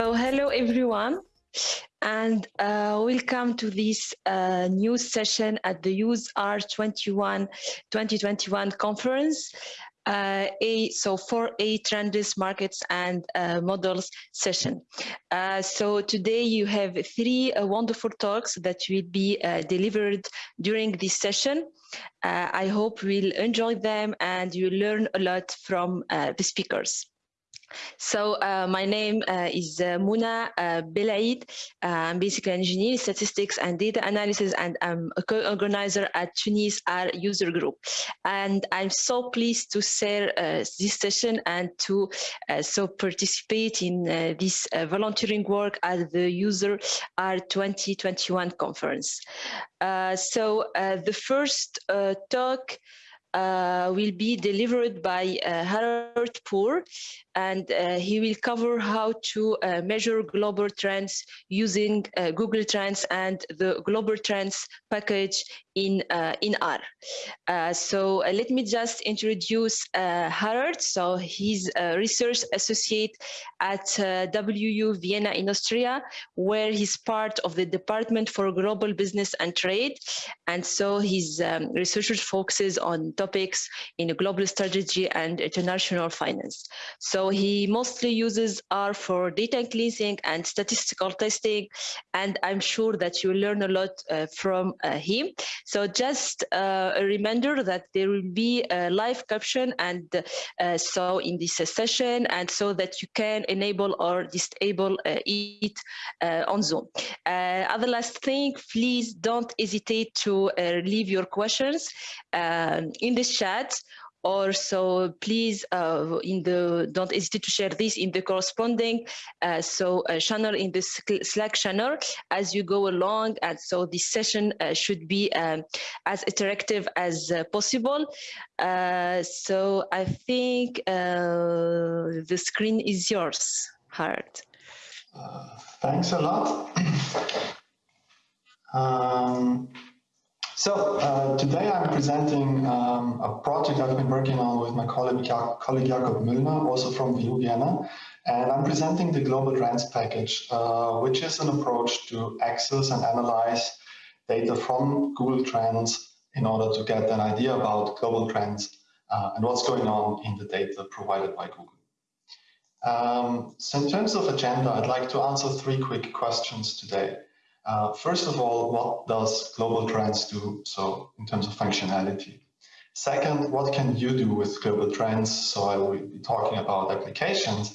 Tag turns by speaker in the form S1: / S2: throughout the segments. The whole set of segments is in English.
S1: So hello everyone and uh, welcome to this uh, new session at the Use R21 2021 conference. Uh, a so for a trends markets and uh, models session. Uh, so today you have three uh, wonderful talks that will be uh, delivered during this session. Uh, i hope you'll enjoy them and you learn a lot from the speakers so uh, my name uh, is uh, Muna uh, Belaid. Uh, I'm basically an engineer, in statistics and data analysis, and I'm a co-organizer at Tunis R user group. And I'm so pleased to share uh, this session and to uh, so participate in this volunteering work at the User R 2021 conference. so the first talk uh, will be delivered by uh, Harald Puhr, and uh, he will cover how to uh, measure global trends using uh, Google Trends and the Global Trends package in uh, in R. Uh, so uh, let me just introduce Harald. So he's a research associate at WU Vienna in Austria, where he's part of the Department for Global Business and Trade. And so his um, research focuses on topics in global strategy and international finance. So he mostly uses R for data cleansing and statistical testing. And I'm sure that you learn a lot uh, from uh, him. So just uh, a reminder that there will be a live caption and uh, so in this session and so that you can enable or disable uh, it uh, on Zoom. other last thing, please don't hesitate to leave your questions um, in the chat or so please uh, in the don't hesitate to share this in the corresponding uh, so uh, channel in the slack channel as you go along. And so this session uh, should be um, as interactive as uh, possible. So i think the screen is yours Hart.
S2: thanks a lot. Um, so uh, today I'm presenting um, a project I've been working on with my colleague, colleague Jakob Müllner, also from WU Vienna. And I'm presenting the Global Trends package, uh, which is an approach to access and analyze data from Google Trends in order to get an idea about global trends uh, and what's going on in the data provided by Google. Um, so in terms of agenda, I'd like to answer three quick questions today. Uh, first of all, what does global trends do? So in terms of functionality. Second, what can you do with global trends? So I will be talking about applications.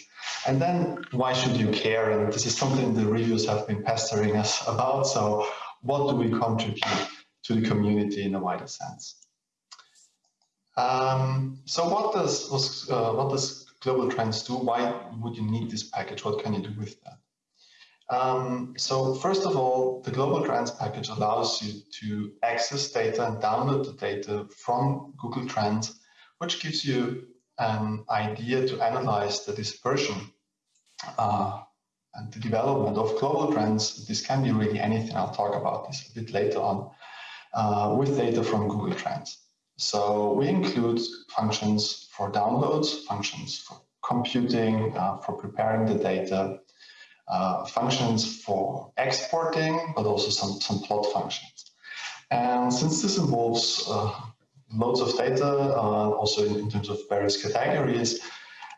S2: And then why should you care? And this is something the reviews have been pestering us about. So what do we contribute to the community in a wider sense? Um, so what does, uh, what does global trends do? Why would you need this package? What can you do with that? Um, so first of all, the Global Trends package allows you to access data and download the data from Google Trends, which gives you an idea to analyze the dispersion uh, and the development of global trends. This can be really anything. I'll talk about this a bit later on uh, with data from Google Trends. So we include functions for downloads, functions for computing, uh, for preparing the data, uh, functions for exporting, but also some, some plot functions. And since this involves uh, loads of data, uh, also in, in, terms of various categories,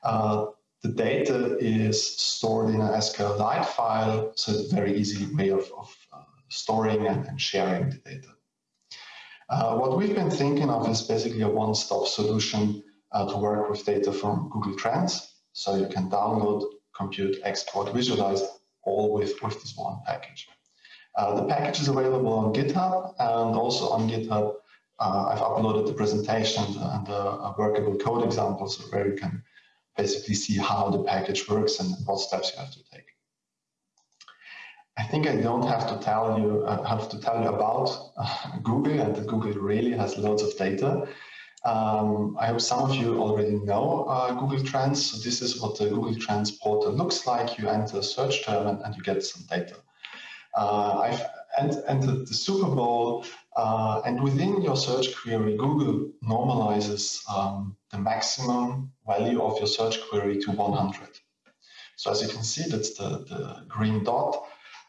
S2: uh, the data is stored in an SQLite file, so it's a very easy way of, of uh, storing and, and, sharing the data. What we've been thinking of is basically a one-stop solution to work with data from Google Trends. So you can download compute, export, visualize, all with, with this one package. Uh, the package is available on GitHub and also on GitHub uh, I've uploaded the presentation and a, workable code examples where you can basically see how the package works and what steps you have to take. I think I don't have to tell you uh, have to tell you about uh, Google and that Google really has loads of data. Um, I hope some of you already know uh, Google Trends. So this is what the Google Trends portal looks like. You enter a search term and, and you get some data. Uh, I've entered the Super Bowl uh, and within your search query, Google normalizes um, the maximum value of your search query to 100. So as you can see, that's the, the green dot.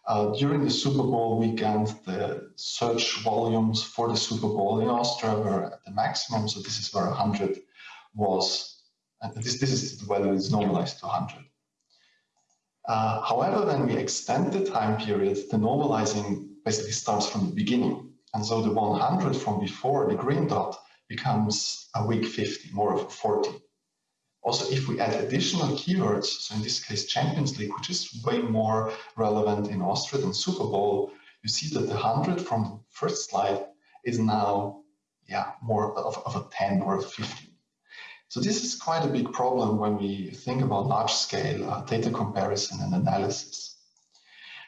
S2: Uh, during the Super Bowl weekend, the search volumes for the Super Bowl in Austria were at the maximum. So this is where 100 was, and this, this is the value is normalized to 100. Uh, however, when we extend the time period, the normalizing basically starts from the beginning. And so the 100 from before, the green dot, becomes a week 50, more of a 40. Also, if we add additional keywords, so in this case Champions League, which is way more relevant in Austria than Super Bowl, you see that the 100 from the first slide is now yeah, more of, of a 10 or a 15. So this is quite a big problem when we think about large-scale uh, data comparison and analysis.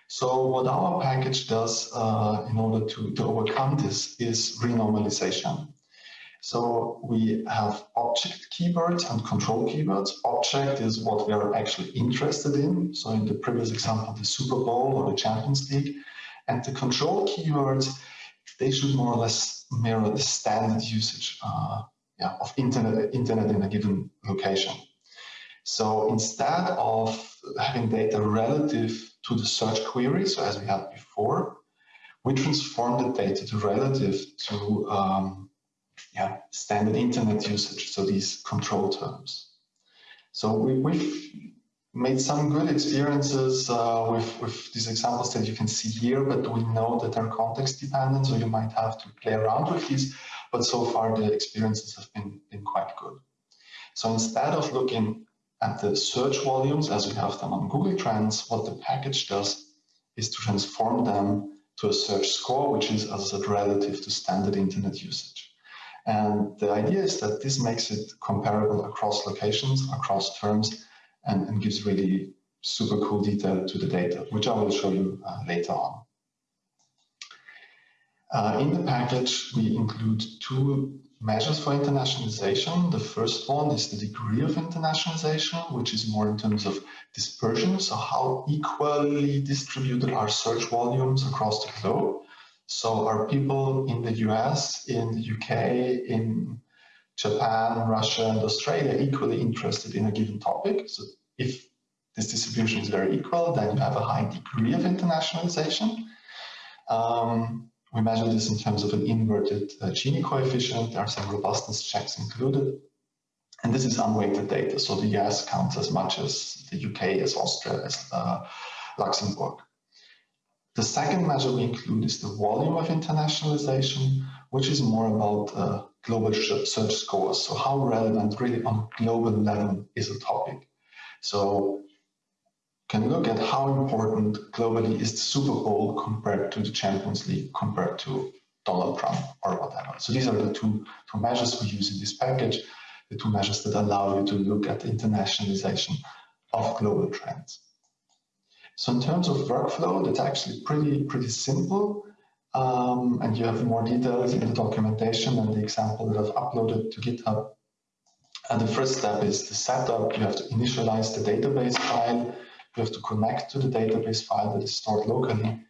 S2: So what our package does uh, in order to, to overcome this is renormalization. So we have object keywords and control keywords. Object is what we are actually interested in. So in the previous example, the Super Bowl or the Champions League. And the control keywords, they should more or less mirror the standard usage uh, yeah, of internet, internet in a given location. So instead of having data relative to the search query, so as we had before, we transform the data to relative to um, yeah, standard internet usage, so these control terms. So we, have made some good experiences uh, with, with these examples that you can see here, but we know that they're context dependent, so you might have to play around with these, but so far the experiences have been, been quite good. So instead of looking at the search volumes as we have them on Google Trends, what the package does is to transform them to a search score, which is as a relative to standard internet usage. And the idea is that this makes it comparable across locations, across terms, and, and gives really super cool detail to the data, which I will show you uh, later on. Uh, in the package, we include two measures for internationalization. The first one is the degree of internationalization, which is more in terms of dispersion, so how equally distributed are search volumes across the globe. So are people in the US, in the UK, in Japan, Russia, and Australia equally interested in a given topic? So if this distribution is very equal, then you have a high degree of internationalization. Um, we measure this in terms of an inverted uh, Gini coefficient. There are some robustness checks included. And this is unweighted data. So the US counts as much as the UK, as Austria, as uh, Luxembourg. The second measure we include is the volume of internationalization, which is more about uh, global search scores. So how relevant really on global level is a topic. So can look at how important globally is the Super Bowl compared to the Champions League, compared to Donald Trump or whatever. So these are the two, two measures we use in this package, the two measures that allow you to look at the internationalization of global trends. So in terms of workflow, that's actually pretty, pretty simple. Um, and you have more details in the documentation and the example that I've uploaded to GitHub. And the first step is the setup. You have to initialize the database file. You have to connect to the database file that is stored locally.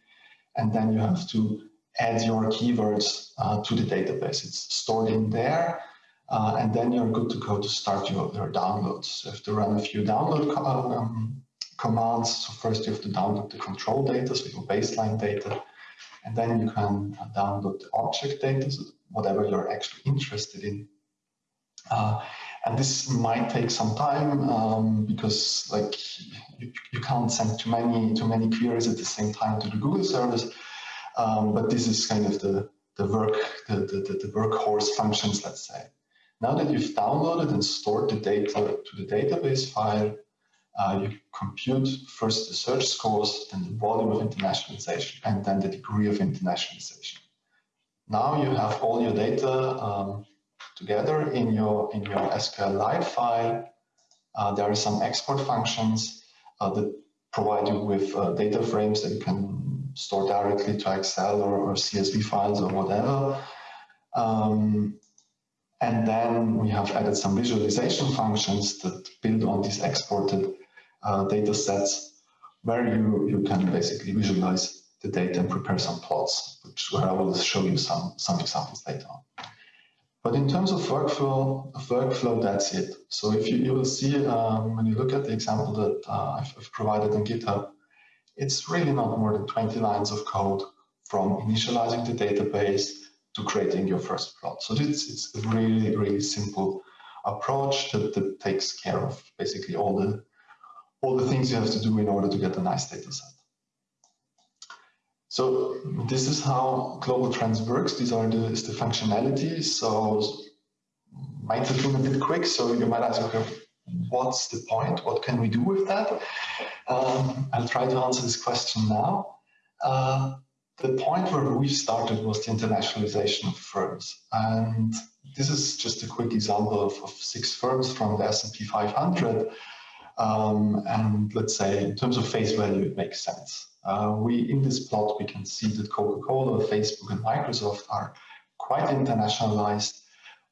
S2: And then you have to add your keywords uh, to the database. It's stored in there. Uh, and then you're good to go to start your, your downloads. So you have to run a few download um, commands. So first you have to download the control data, so your baseline data, and then you can download the object data, so whatever you're actually interested in. Uh, and this might take some time um, because like you, you can't send too many too many queries at the same time to the Google service. Um, but this is kind of the the work the, the, the workhorse functions, let's say. Now that you've downloaded and stored the data to the database file, uh, you compute first the search scores, then the volume of internationalization, and then the degree of internationalization. Now you have all your data um, together in your in your SQLite file. Uh, there are some export functions uh, that provide you with uh, data frames that you can store directly to Excel or, or CSV files or whatever. Um, and then we have added some visualization functions that build on these exported uh, data sets where you, you can basically visualize the data and prepare some plots, which where I will show you some, some examples later on. But in terms of workflow, workflow, that's it. So if you, you will see um, when you look at the example that uh, I've, I've provided on GitHub, it's really not more than 20 lines of code from initializing the database to creating your first plot. So it's, it's a really, really simple approach that, that takes care of basically all the all the things you have to do in order to get a nice data set. So this is how global trends works. These are the, is the functionalities. So might have been a bit quick, so you might ask, okay, what's the point? What can we do with that? Um, I'll try to answer this question now. Uh, the point where we started was the internationalization of firms. And this is just a quick example of, of six firms from the S&P 500. Um, and let's say in terms of face value, it makes sense. Uh, we in this plot we can see that Coca-Cola, Facebook, and Microsoft are quite internationalized,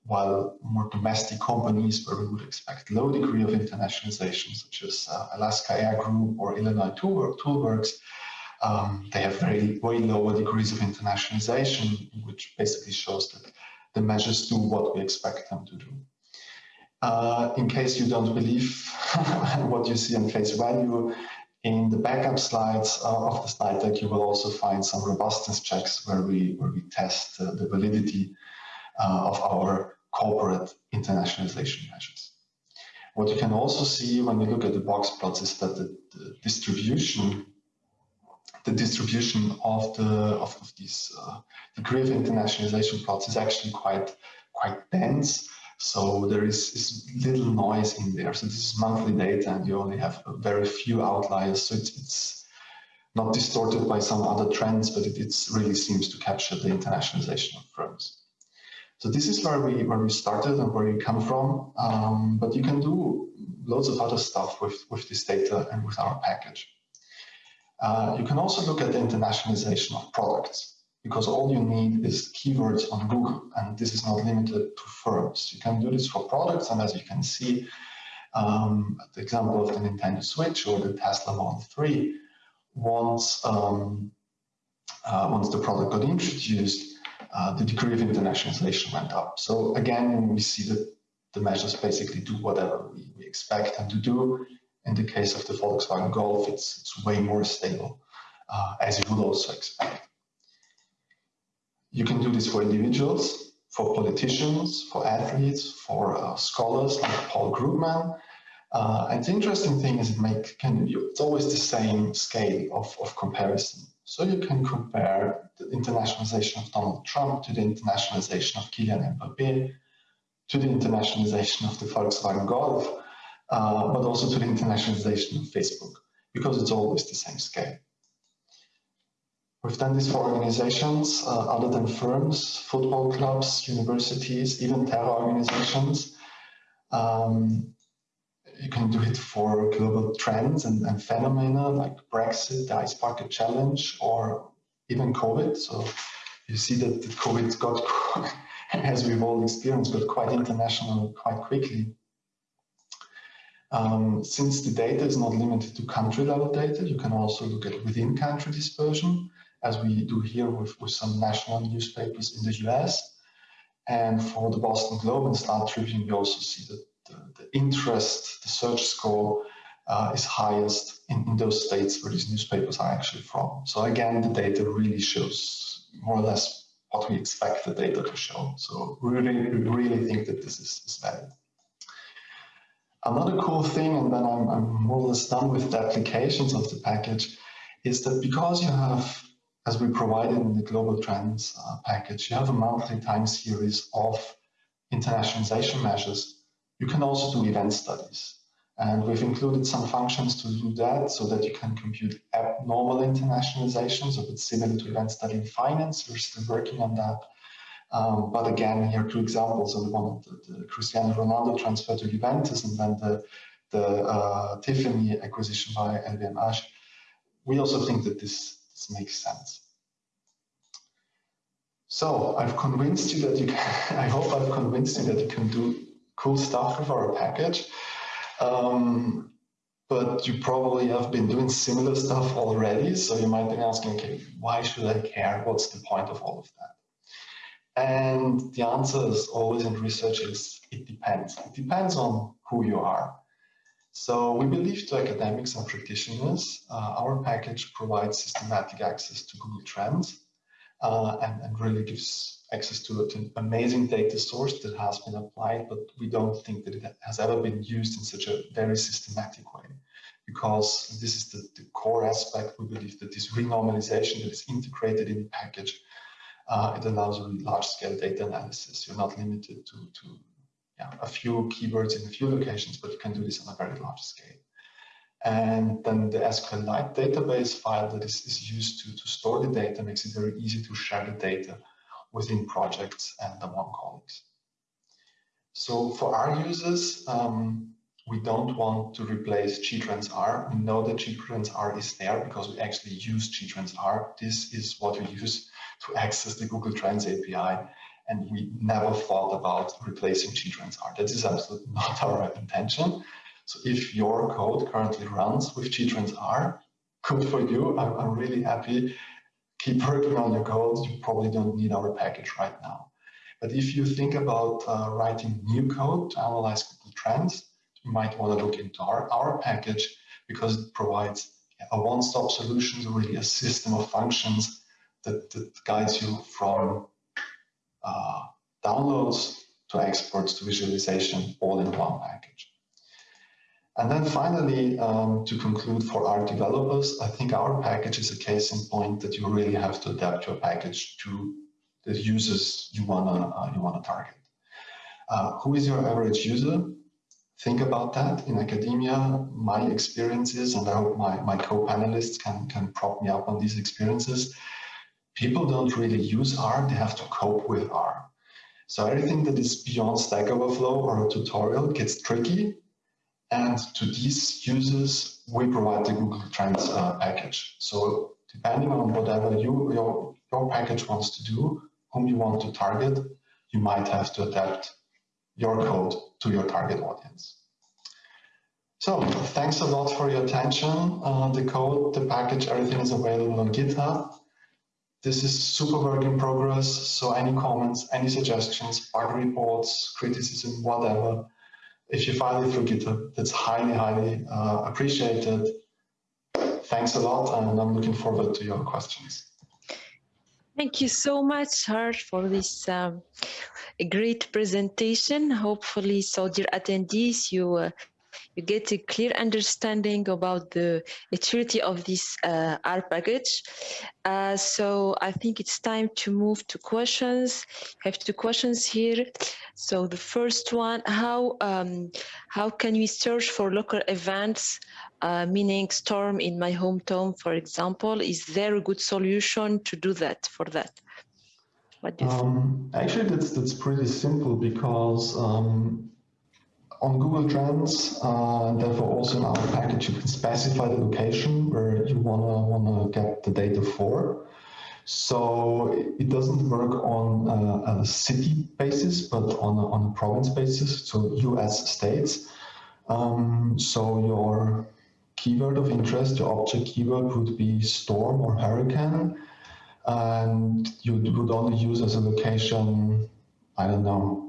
S2: while more domestic companies where we would expect low degree of internationalization, such as uh, Alaska Air Group or Illinois Toolworks, um, they have very way lower degrees of internationalization, which basically shows that the measures do what we expect them to do. Uh, in case you don't believe what you see on face value, in the backup slides uh, of the slide deck, you will also find some robustness checks where we, where we test uh, the validity uh, of our corporate internationalization measures. What you can also see when you look at the box plots is that the, the distribution the distribution of the of, of these uh, degree of internationalization plots is actually quite quite dense so there is, little noise in there. So this is monthly data and you only have very few outliers. So it's, it's not distorted by some other trends, but it really seems to capture the internationalization of firms. So this is where we where we started and where we come from. Um, but you can do loads of other stuff with, with this data and with our package. Uh, you can also look at the internationalization of products because all you need is keywords on Google, and this is not limited to firms. You can do this for products, and as you can see, um, the example of the Nintendo Switch or the Tesla Model 3, once, um, uh, once the product got introduced, uh, the degree of internationalization went up. So again, we see that the measures basically do whatever we, we expect them to do. In the case of the Volkswagen Golf, it's, it's way more stable, uh, as you would also expect. You can do this for individuals, for politicians, for athletes, for uh, scholars like Paul Krugman. Uh, and the interesting thing is it make can it's always the same scale of, of comparison. So you can compare the internationalization of Donald Trump to the internationalization of Kylian Mbappe, to the internationalization of the Volkswagen Golf, uh, but also to the internationalization of Facebook, because it's always the same scale. We've done this for organizations uh, other than firms, football clubs, universities, even terror organizations. Um, you can do it for global trends and, and, phenomena like Brexit, the Ice Bucket Challenge, or even COVID. So you see that COVID got, as we've all experienced, got quite international quite quickly. Um, since the data is not limited to country level data, you can also look at within country dispersion as we do here with, with some national newspapers in the US. And for the Boston Globe and Star Tribune, we also see that the, the interest, the search score uh, is highest in, in those states where these newspapers are actually from. So again, the data really shows more or less what we expect the data to show. So really, really think that this is, is valid. Another cool thing, and then I'm, I'm more or less done with the applications of the package, is that because you have as we provided in the global trends uh, package, you have a monthly time series of internationalization measures. You can also do event studies. And we've included some functions to do that so that you can compute abnormal internationalization. So it's similar to event study in finance. We're still working on that. Um, but again, here are two examples. So the one the, the Cristiano Ronaldo transfer to Juventus and then the, the uh, Tiffany acquisition by LVMH. We also think that this this makes sense. So I've convinced you that you can, I hope I've convinced you that you can do cool stuff with our package. Um, but you probably have been doing similar stuff already. So you might be asking, okay, why should I care? What's the point of all of that? And the answer is always in research is it depends. It depends on who you are. So we believe to academics and practitioners, uh, our package provides systematic access to Google Trends uh, and, and, really gives access to, an amazing data source that has been applied, but we don't think that it has ever been used in such a very systematic way because this is the, the core aspect. We believe that this renormalization that is integrated in the package, uh, it allows a large scale data analysis. You're not limited to, to yeah, a few keywords in a few locations, but you can do this on a very large scale. And then the SQLite database file that is, is used to, to store the data makes it very easy to share the data within projects and among colleagues. So for our users, um, we don't want to replace gtrends R. We know that gtrends R is there because we actually use gtrends R. This is what we use to access the Google Trends API. And we never thought about replacing gtrends R. That is absolutely not our intention. So if your code currently runs with gtrends R, good for you. I'm, I'm really happy. Keep working on your code. You probably don't need our package right now. But if you think about uh, writing new code to analyze Google Trends, you might want to look into our, our package because it provides a one-stop solution, so really a system of functions that, that guides you from uh, downloads to exports to visualization all in one package. And then finally, um, to conclude for our developers, I think our package is a case in point that you really have to adapt your package to the users you wanna uh, you wanna target. Uh, who is your average user? think about that in academia. My experiences, and I hope my, my co-panelists can, can prop me up on these experiences. People don't really use R, they have to cope with R. So everything that is beyond Stack Overflow or a tutorial gets tricky. And to these users, we provide the Google Trends uh, package. So depending on whatever you, your, your package wants to do, whom you want to target, you might have to adapt your code to your target audience. So thanks a lot for your attention. Uh, the code, the package, everything is available on GitHub. This is super work in progress, so any comments, any suggestions, bug reports, criticism, whatever, if you file it through GitHub, that's highly, highly uh, appreciated. Thanks a lot, and I'm looking forward to your questions.
S1: Thank you so much, Harsh, for this um, great presentation. Hopefully, so dear attendees, you uh, you get a clear understanding about the maturity of this uh, R package. Uh, so I think it's time to move to questions. I have two questions here. So the first one, how um, how can we search for local events, uh, meaning storm in my hometown, for example? Is there a good solution to do that for that?
S2: What do you um, think? Actually, that's that's pretty simple because um, on Google Trends, uh, therefore also in our package, you can specify the location where you wanna wanna get the data for. So it doesn't work on a, a city basis, but on a, on a province basis, so US states. Um, so your keyword of interest, your object keyword would be storm or hurricane, and you would only use as a location, I don't know,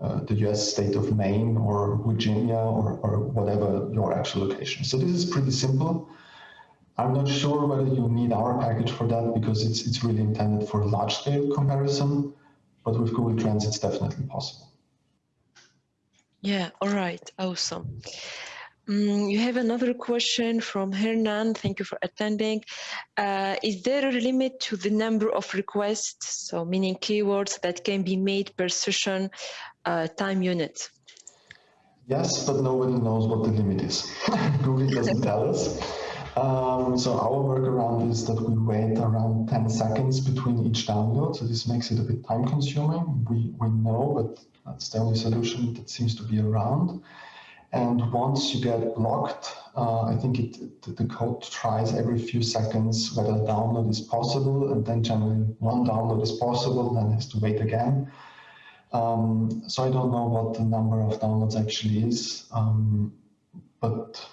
S2: uh, the US state of Maine or Virginia or, or whatever your actual location. So this is pretty simple. I'm not sure whether you need our package for that because it's, it's really intended for large scale comparison, but with Google Trends, it's definitely possible.
S1: Yeah, all right, awesome. Um, you have another question from Hernan. Thank you for attending. Uh, is there a limit to the number of requests, so meaning keywords that can be made per session time unit?
S2: Yes, but nobody knows what the limit is. Google doesn't tell us. Um, so our workaround is that we wait around 10 seconds between each download. So this makes it a bit time consuming. We, we know, but that's the only solution that seems to be around. And once you get blocked, uh, I think it, the code tries every few seconds whether a download is possible, and then generally one download is possible, then has to wait again. Um, so I don't know what the number of downloads actually is, um, but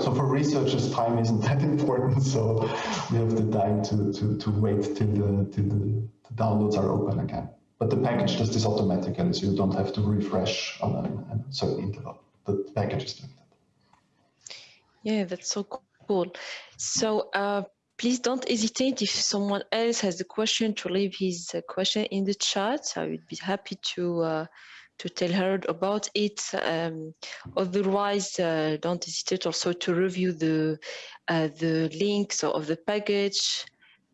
S2: so for researchers, time isn't that important. So we have the time to, to, to wait till the, till the the downloads are open again. But the package does this automatically, so you don't have to refresh on a, a certain interval. The package is doing that.
S1: Yeah, that's so cool. So uh, please don't hesitate if someone else has a question to leave his uh, question in the chat. I would be happy to uh, to tell her about it. Um, otherwise, uh, don't hesitate also to review the uh, the links of the package.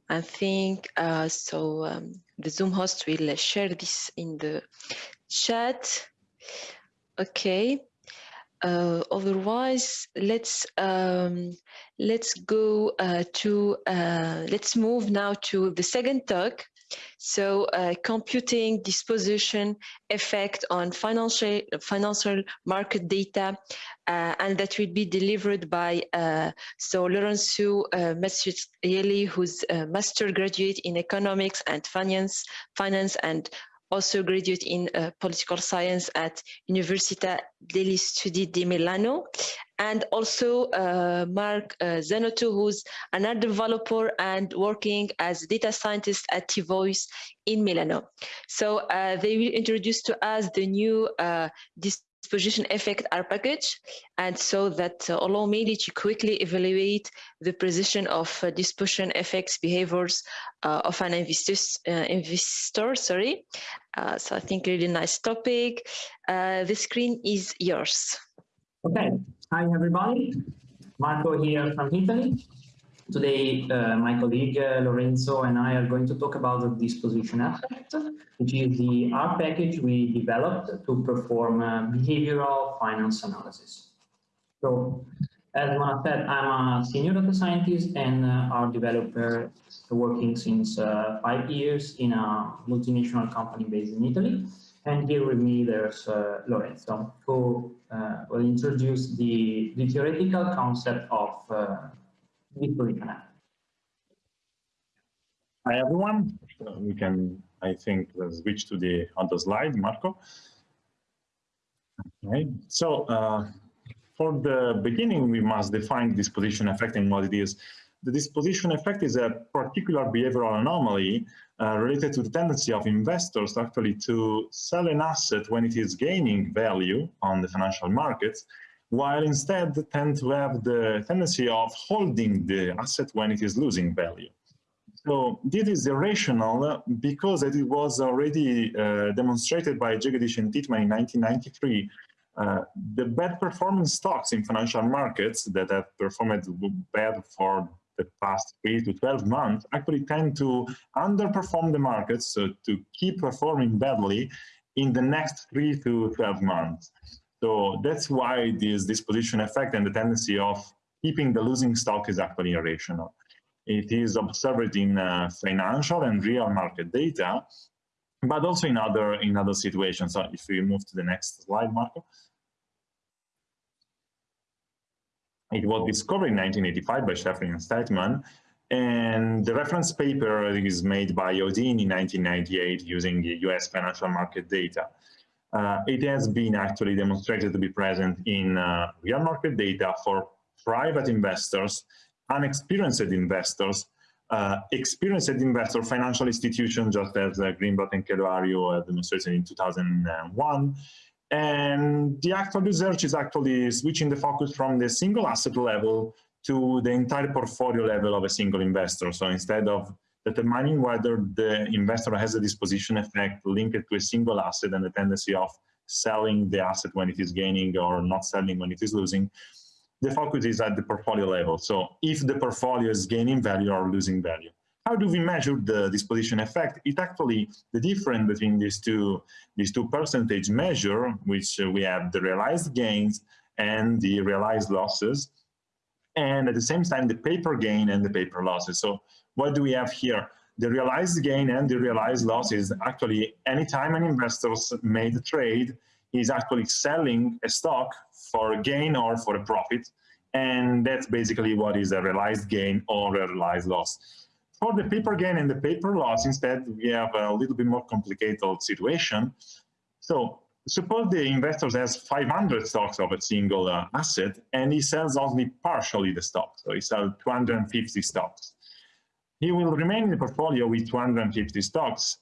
S1: I think uh, so. Um, the Zoom host will share this in the chat. Okay. Uh, otherwise, let's um, let's go uh, to uh, let's move now to the second talk. So, uh, computing disposition effect on financial financial market data, uh, and that will be delivered by so Lorenzo uh, who's a master graduate in economics and finance, finance and also graduate in uh, political science at Università degli Studi di Milano, and also uh, Mark uh, Zanotto, who's another developer and working as data scientist at T-Voice in Milano. So uh, they will introduce to us the new uh, disposition effect R package, and so that uh, allow me to quickly evaluate the precision of disposition effects behaviors of an investor sorry. Uh, so I think really nice topic. Uh, the screen is yours.
S3: Okay, hi everybody. Marco here from Italy. Today, uh, my colleague uh, Lorenzo and I are going to talk about the disposition effect, which is the R package we developed to perform uh, behavioral finance analysis. So, as Mona said, I'm a senior data scientist and uh, R developer working since uh, five years in a multinational company based in Italy. And here with me, there's uh, Lorenzo, who will introduce the, the theoretical concept of
S4: Hi everyone. We can, I think, switch to the other slide, Marco. Okay. So uh, for the beginning, we must define disposition effect and what it is. The disposition effect is a particular behavioral anomaly uh, related to the tendency of investors actually to sell an asset when it is gaining value on the financial markets while instead tend to have the tendency of holding the asset when it is losing value. So this is irrational because it was already uh, demonstrated by Jegadeesh and Titman in 1993. Uh, the bad performing stocks in financial markets that have performed bad for the past 8 to 12 months actually tend to underperform the markets, so to keep performing badly in the next 3 to 12 months. So that's why this disposition effect and the tendency of keeping the losing stock is actually irrational. It is observed in uh, financial and real market data, but also in other in other situations. So if we move to the next slide, Marco. It was discovered in 1985 by Shefrin and Statman, and the reference paper is made by Odean in 1998 using US financial market data. Uh, it has been actually demonstrated to be present in uh, real market data for private investors, unexperienced investors, uh, experienced investor financial institutions, just as uh, Grinblatt and Keloharju demonstrated in 2001. And the actual research is actually switching the focus from the single asset level to the entire portfolio level of a single investor. So instead of determining whether the investor has a disposition effect linked to a single asset and the tendency of selling the asset when it is gaining or not selling when it is losing, the focus is at the portfolio level. So if the portfolio is gaining value or losing value. How do we measure the disposition effect? It actually, the difference between these two, these two percentage measure, which we have the realized gains and the realized losses, and at the same time, the paper gain and the paper losses. So what do we have here? The realized gain and the realized loss is actually anytime an investor made a trade, is actually selling a stock for a gain or for a profit. And that's basically what is a realized gain or a realized loss. For the paper gain and the paper loss, instead, we have a little bit more complicated situation. So suppose the investor has 500 stocks of a single uh, asset and he sells only partially the stock. So he sells 250 stocks he will remain in the portfolio with 250 stocks,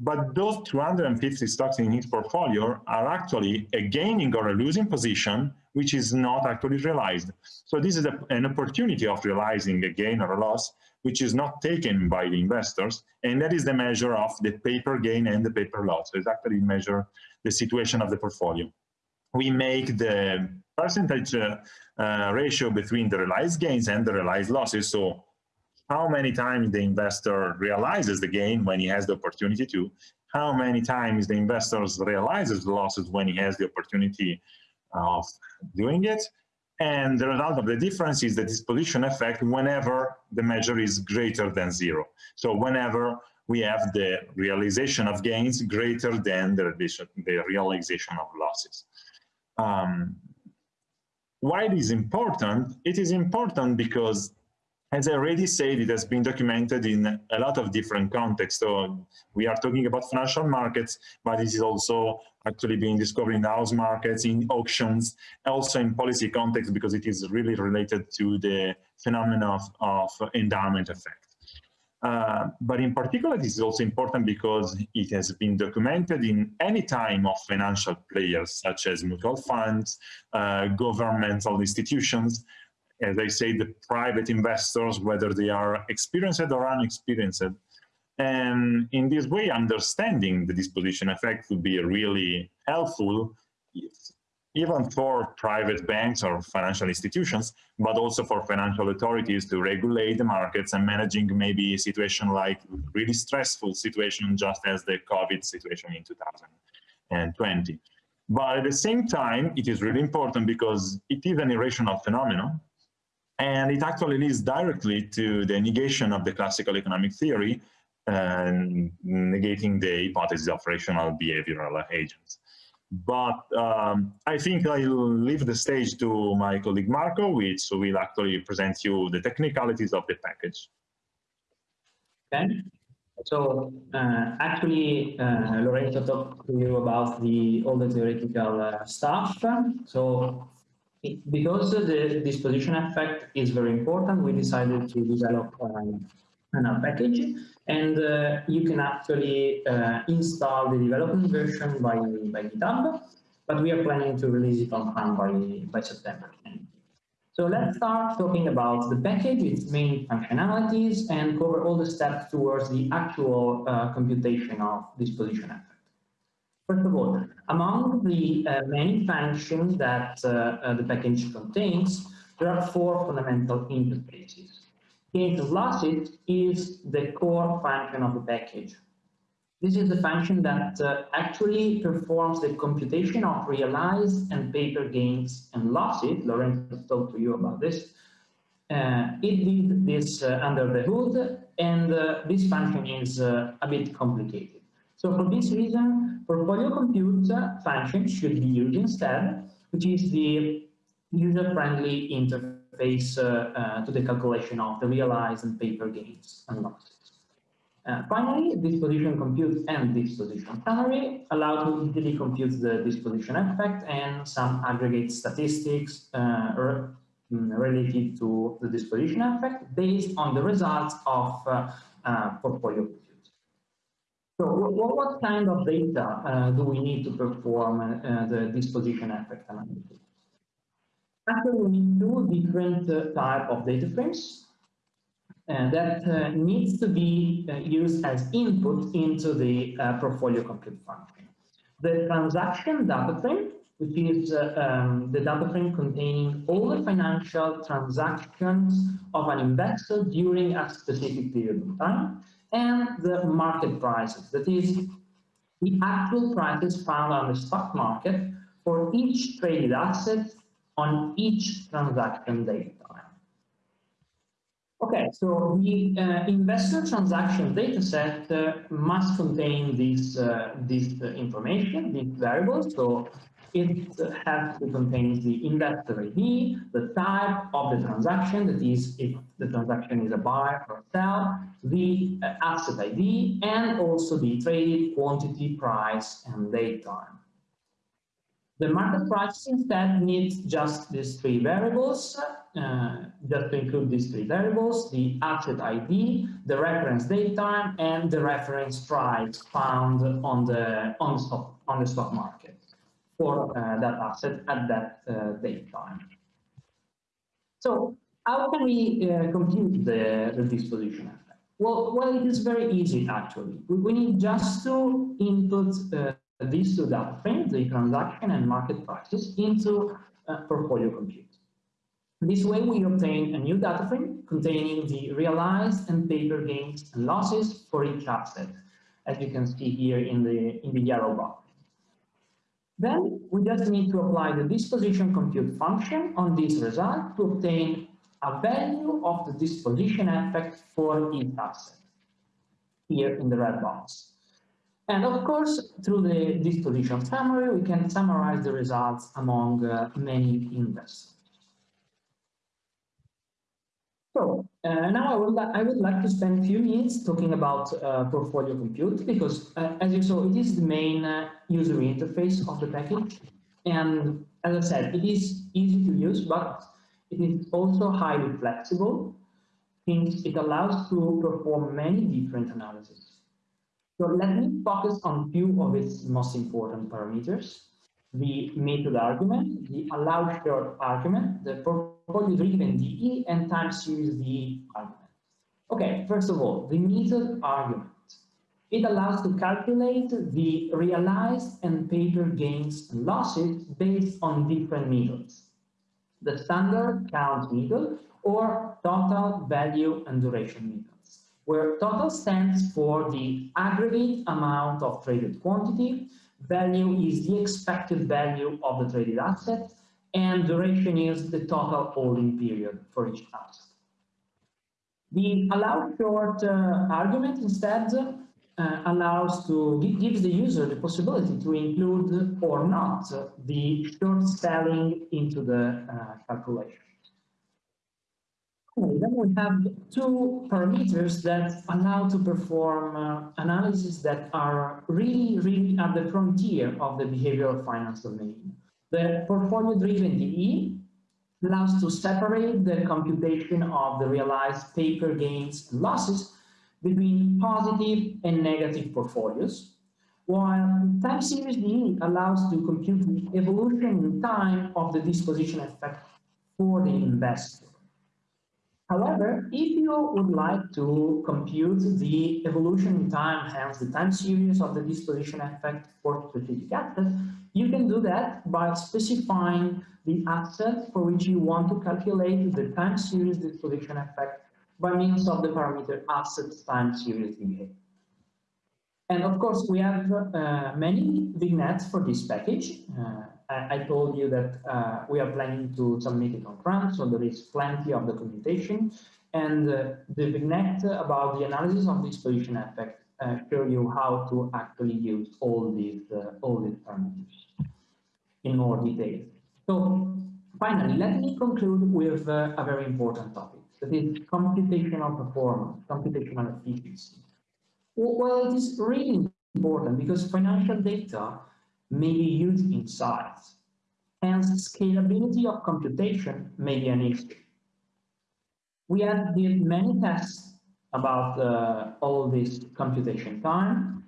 S4: but those 250 stocks in his portfolio are actually a gaining or a losing position, which is not actually realized. So this is a, an opportunity of realizing a gain or a loss, which is not taken by the investors, and that is the measure of the paper gain and the paper loss. So it's actually measure the situation of the portfolio. We make the percentage uh, uh, ratio between the realized gains and the realized losses. So how many times the investor realizes the gain when he has the opportunity to, how many times the investor realizes the losses when he has the opportunity of doing it, and the result of the difference is the disposition effect whenever the measure is greater than zero. So whenever we have the realization of gains greater than the, the realization of losses. Um, why it is important? It is important because as I already said, it has been documented in a lot of different contexts. So we are talking about financial markets, but this is also actually being discovered in house markets, in auctions, also in policy context, because it is really related to the phenomenon of, of endowment effect. Uh, but in particular, this is also important because it has been documented in any time of financial players, such as mutual funds, uh, governmental institutions, as I say, the private investors, whether they are experienced or unexperienced. And in this way, understanding the disposition effect would be really helpful, even for private banks or financial institutions, but also for financial authorities to regulate the markets and managing maybe a situation like really stressful situation, just as the COVID situation in 2020. But at the same time, it is really important because it is an irrational phenomenon and it actually leads directly to the negation of the classical economic theory and negating the hypothesis of rational behavioral agents. But um, I think I'll leave the stage to my colleague Marco, which will actually present you the technicalities of the package.
S3: Okay. So uh, actually, uh, Lorenzo talked to you about the all the theoretical uh, stuff. So because the disposition effect is very important, we decided to develop um, a package and uh, you can actually uh, install the development version by, by GitHub, but we are planning to release it on time by, by September. So let's start talking about the package, its main functionalities, and cover all the steps towards the actual uh, computation of disposition effect. First of all, among the uh, many functions that uh, uh, the package contains, there are four fundamental interfaces. And losses is the core function of the package. This is the function that uh, actually performs the computation of realized and paper gains and losses. Lorenzo talked to you about this. Uh, it did this uh, under the hood, and this function is a bit complicated. So for this reason, portfolio compute function should be used instead, which is the user-friendly interface uh, uh, to the calculation of the realized and paper gains and losses. Uh, finally, disposition compute and disposition summary allow to easily compute the disposition effect and some aggregate statistics uh, mm, related to the disposition effect based on the results of uh, uh, portfolio so what, what kind of data uh, do we need to perform uh, the disposition effect analysis? Actually, we need two different uh, type of data frames uh, that uh, needs to be uh, used as input into the portfolio compute function. The transaction data frame, which is um, the data frame containing all the financial transactions of an investor during a specific period of time, and the market prices, that is, the actual prices found on the stock market for each traded asset on each transaction date time. Okay, so the uh, investor transaction data set uh, must contain this, uh, this information, these variables. So it has to contain the investor ID, the type of the transaction, that is, if the transaction is a buy or sell, the uh, asset ID, and also the traded quantity, price, and date time. The market price instead needs just these three variables, uh, just to include these three variables, the asset ID, the reference date time, and the reference price found on the, on the, stock, on the stock market for uh, that asset at that uh, date time. So how can we uh, compute the, disposition effect? Well, well, it is very easy actually. We, need just to input these two data frames, the transaction and market prices, into portfolio compute. This way we obtain a new data frame containing the realized and paper gains and losses for each asset, as you can see here in the, in the yellow box. Then we just need to apply the disposition compute function on this result to obtain a value of the disposition effect for each asset, here in the red box. And of course, through the disposition summary, we can summarize the results among uh, many investors. So uh, now I would, I would like to spend a few minutes talking about uh, portfolio compute because uh, as you saw, it is the main uh, user interface of the package. And as I said, it is easy to use, but it is also highly flexible since it allows to perform many different analyses. So let me focus on few of its most important parameters. The method argument, the allow short argument, the portfolio driven DE, and time series DE argument. Okay, first of all, the method argument. It allows to calculate the realized and paper gains and losses based on different methods. The standard count method or total value and duration method where total stands for the aggregate amount of traded quantity, value is the expected value of the traded asset, and duration is the total holding period for each asset. The allow short uh, argument instead uh, allows to gives the user the possibility to include or not the short selling into the uh, calculation. Then we have two parameters that allow to perform uh, analysis that are really, really at the frontier of the behavioral finance domain. The portfolio-driven DE allows to separate the computation of the realized paper gains and losses between positive and negative portfolios, while time series DE allows to compute the evolution in time of the disposition effect for the investor. However, if you would like to compute the evolution in time, hence the time series of the disposition effect for specific assets, you can do that by specifying the asset for which you want to calculate the time series disposition effect by means of the parameter assets time series behavior. And of course, we have uh, many vignettes for this package. Uh, I, told you that uh, we are planning to submit it on CRAN, so there is plenty of documentation. And uh, the vignette about the analysis of disposition effect uh, show you how to actually use all these uh, all these parameters in more detail. So finally, let me conclude with uh, a very important topic, that is computational performance, computational efficiency. Well, it is really important because financial data may be used in size. Hence, scalability of computation may be an issue. We have did many tests about uh, all this computation time.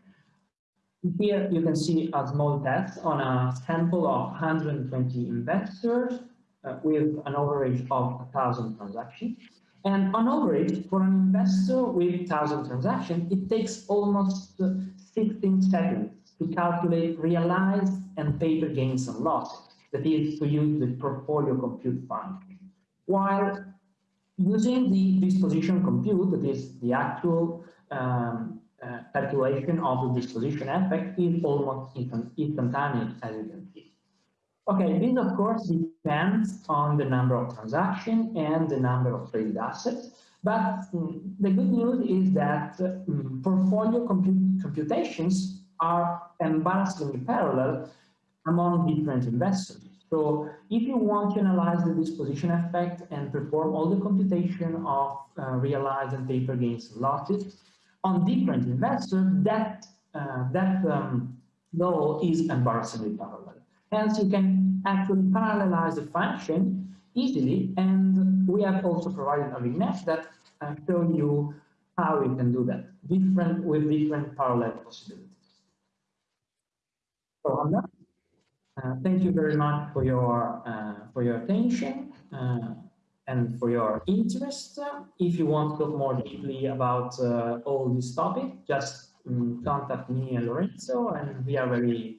S3: Here you can see a small test on a sample of 120 investors uh, with an average of 1,000 transactions. And on average, for an investor with 1,000 transactions, it takes almost 16 seconds to calculate realized and paper gains and losses, that is to use the portfolio compute function. While using the disposition compute, that is the actual um, uh, calculation of the disposition effect is almost instantaneous, as you can see. Okay, this of course depends on the number of transactions and the number of traded assets, but um, the good news is that um, portfolio comput computations are embarrassingly parallel among different investors. So if you want to analyze the disposition effect and perform all the computation of uh, realized and paper gains and losses on different investors, that, uh, that um, law is embarrassingly parallel. Hence, you can actually parallelize the function easily. And we have also provided a vignette that uh, show you how you can do that, different with different parallel possibilities. So. Uh, thank you very much for your uh, for your attention uh, and for your interest. If you want to talk more deeply about uh, all this topic, just um, contact me and Lorenzo, and we are very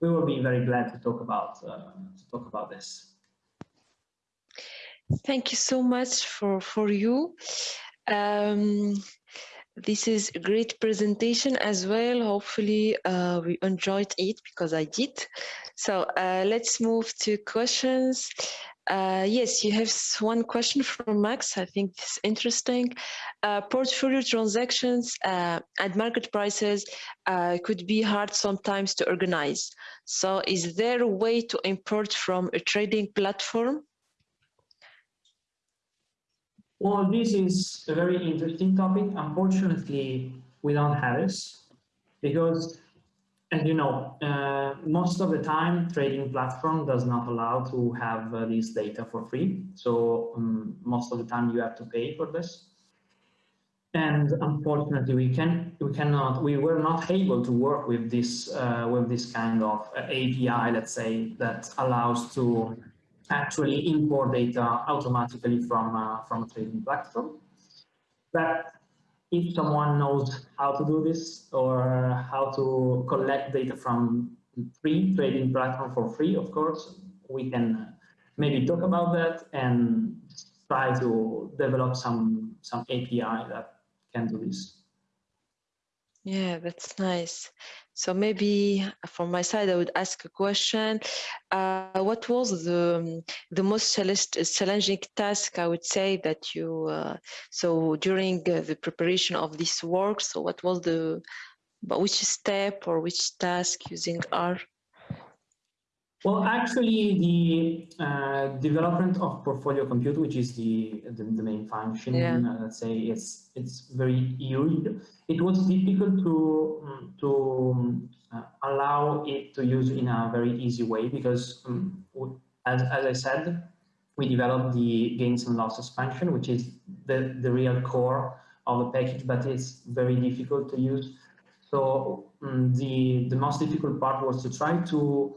S3: we will be very glad to talk about uh, to talk about this.
S1: Thank you so much for for you. Um, this is a great presentation as well. Hopefully uh, we enjoyed it because I did. So uh, let's move to questions. Uh, yes, you have one question from Max. I think it's interesting. Uh, portfolio transactions uh, and market prices uh, could be hard sometimes to organize. So is there a way to import from a trading platform?
S3: Well, this is a very interesting topic. Unfortunately, we don't have this because, as you know, uh, most of the time trading platform does not allow to have uh, this data for free. So um, most of the time you have to pay for this. And unfortunately, we can we cannot we were not able to work with this uh, with this kind of API, let's say, that allows to actually import data automatically from, uh, from a trading platform. But if someone knows how to do this or how to collect data from free trading platform for free, of course, we can maybe talk about that and try to develop some, some API that can do this.
S1: Yeah, that's nice. So maybe uh, from my side, I would ask a question. Uh, what was the um, the most challenging task I would say that you uh, so during uh, the preparation of this work? So what was the which step or which task using R?
S3: Well, actually, the uh, development of portfolio compute, which is the the, the main function, yeah. uh, let's say it's it's very huge. It was difficult to um, to uh, allow it to use in a very easy way because, um, as as I said, we developed the gains and losses function, which is the the real core of the package, but it's very difficult to use. So um, the the most difficult part was to try to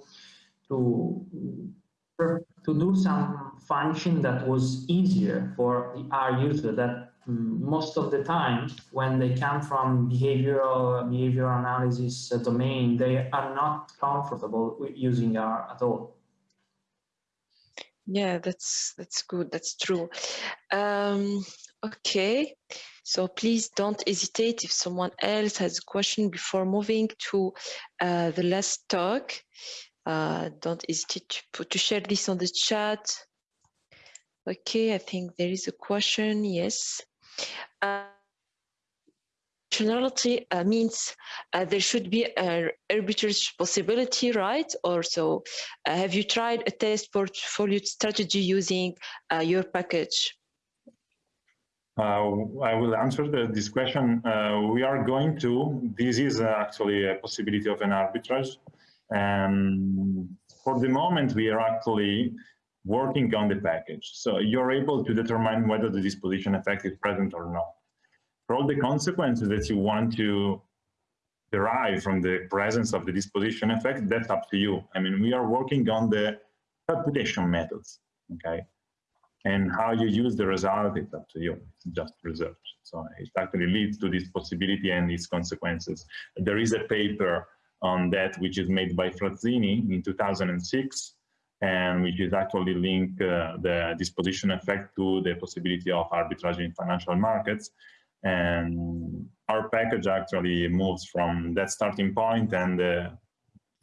S3: to to do some function that was easier for the R user that um, most of the time when they come from behavioral behavioral analysis domain, they are not comfortable with using R at all.
S1: Yeah, that's that's good. That's true. Um, okay, so please don't hesitate if someone else has a question before moving to uh, the last talk. Uh, don't hesitate to, put, to share this on the chat. Okay, I think there is a question. Yes. Uh, functionality uh, means uh, there should be an arbitrage possibility, right? Or so, uh, have you tried a test portfolio strategy using uh, your package?
S4: Uh, I will answer the, this question. Uh, we are going to, this is actually a possibility of an arbitrage. And for the moment, we are actually working on the package. So you're able to determine whether the disposition effect is present or not. For all the consequences that you want to derive from the presence of the disposition effect, that's up to you. I mean, we are working on the computation methods, okay? And how you use the result, it's up to you, it's just research. So it actually leads to this possibility and its consequences. There is a paper on that, which is made by Frazzini in 2006, and which is actually link uh, the disposition effect to the possibility of arbitrage in financial markets. And our package actually moves from that starting point and uh,